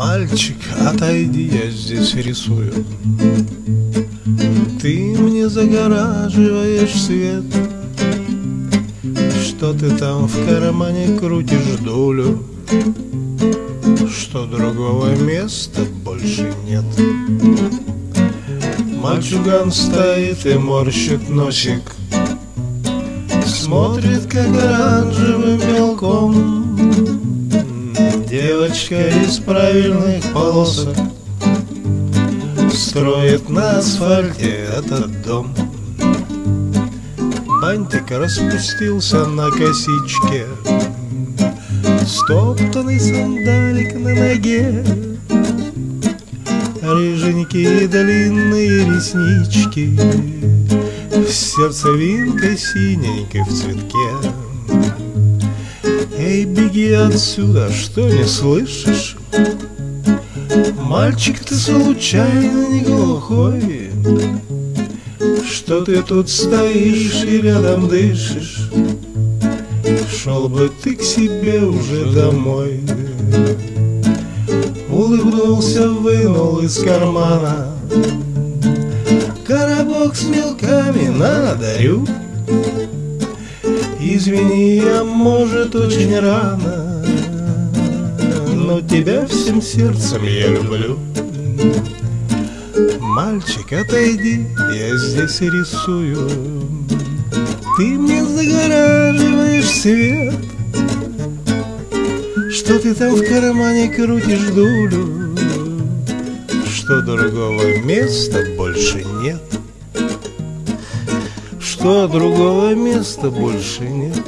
Мальчик, отойди, я здесь рисую. Ты мне загораживаешь свет. Что ты там в кармане крутишь дулю? Что другого места больше нет Мальчуган стоит и морщит носик Смотрит, как оранжевым мелком Девочка из правильных полосок Строит на асфальте этот дом. Бантик распустился на косичке. Стоптанный сандалик на ноге. Рыженькие длинные реснички. Сердцевинка синенькой в цветке Эй, беги отсюда, что не слышишь? Мальчик, ты случайно не глухой? Что ты тут стоишь и рядом дышишь? Шел бы ты к себе уже домой Улыбнулся, вынул из кармана Коробок с мелками на дарю Извини, я, может, очень рано Но тебя всем сердцем я люблю. Мальчик, отойди, я здесь рисую. Ты мне загораживаешь свет. Что ты там в кармане крутишь дулю? Что другого места больше нет Что другого места больше нет